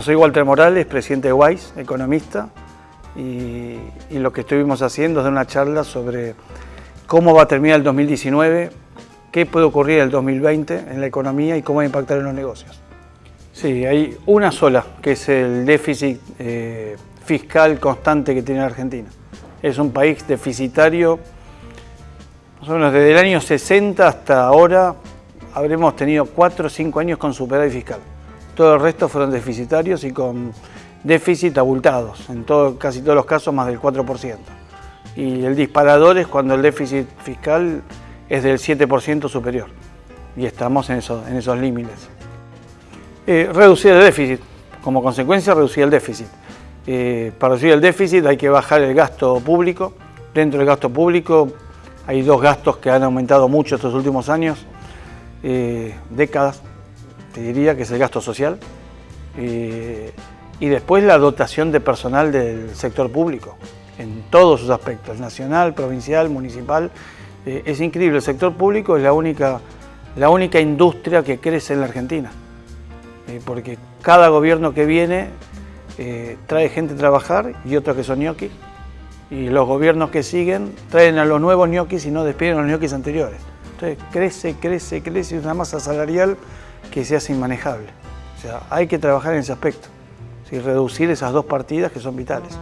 Soy Walter Morales, presidente de WISE, economista, y, lo que estuvimos haciendo es dar una charla sobre cómo va a terminar el 2019, qué puede ocurrir en el 2020 en la economía y cómo va a impactar en los negocios. Sí, hay una sola, que es el déficit eh, fiscal constante que tiene la Argentina. Es un país deficitario, más o menos desde el año 60 hasta ahora habremos tenido 4 o 5 años con superávit fiscal. Todo el resto fueron deficitarios y con déficit abultados, en todo, casi todos los casos más del 4%. Y el disparador es cuando el déficit fiscal es del 7% superior. Y estamos en, eso, en esos límites. Eh, reducir el déficit, como consecuencia reducir el déficit. Eh, para reducir el déficit hay que bajar el gasto público. Dentro del gasto público hay dos gastos que han aumentado mucho estos últimos años, eh, décadas, te diría que es el gasto social. Eh, y después la dotación de personal del sector público, en todos sus aspectos, nacional, provincial, municipal. Eh, es increíble, el sector público es la única, la única industria que crece en la Argentina, eh, porque cada gobierno que viene eh, trae gente a trabajar y otros que son ñoquis, y los gobiernos que siguen traen a los nuevos ñoquis y no despiden a los ñoquis anteriores. Entonces crece, crece, crece, una masa salarial que se hace inmanejable. O sea, hay que trabajar en ese aspecto reducir esas dos partidas que son vitales.